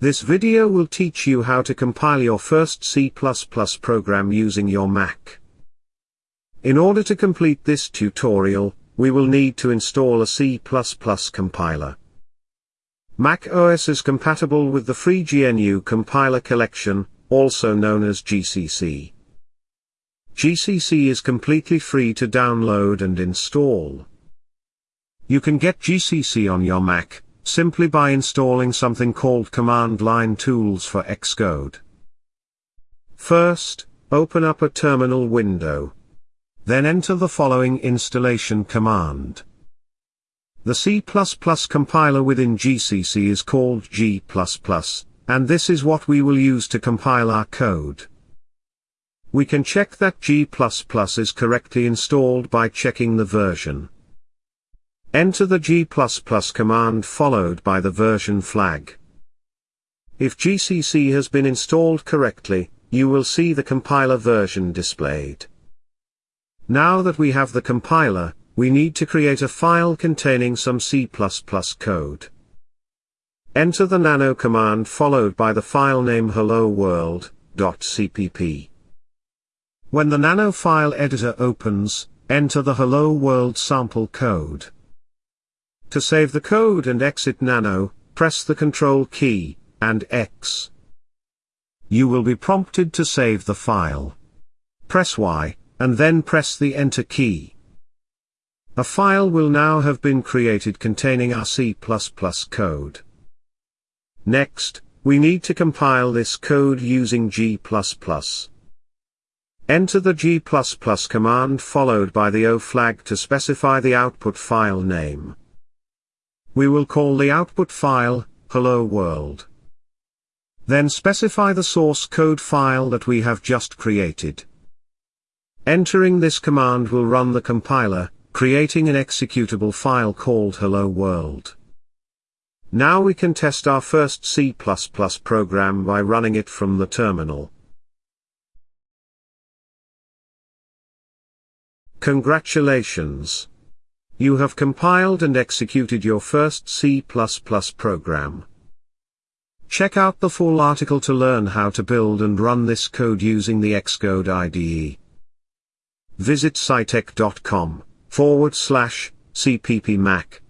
This video will teach you how to compile your first C++ program using your Mac. In order to complete this tutorial, we will need to install a C++ compiler. Mac OS is compatible with the free GNU compiler collection, also known as GCC. GCC is completely free to download and install. You can get GCC on your Mac, simply by installing something called Command Line Tools for Xcode. First, open up a terminal window. Then enter the following installation command. The C++ compiler within GCC is called G++, and this is what we will use to compile our code. We can check that G++ is correctly installed by checking the version. Enter the G++ command followed by the version flag. If GCC has been installed correctly, you will see the compiler version displayed. Now that we have the compiler, we need to create a file containing some C++ code. Enter the nano command followed by the file name hello world.cpp. When the nano file editor opens, enter the hello world sample code. To save the code and exit Nano, press the Control key, and X. You will be prompted to save the file. Press Y, and then press the Enter key. A file will now have been created containing our C++ code. Next, we need to compile this code using G++. Enter the G++ command followed by the O flag to specify the output file name. We will call the output file, hello world. Then specify the source code file that we have just created. Entering this command will run the compiler, creating an executable file called hello world. Now we can test our first C++ program by running it from the terminal. Congratulations! You have compiled and executed your first C++ program. Check out the full article to learn how to build and run this code using the Xcode IDE. Visit scitech.com forward slash cppmac.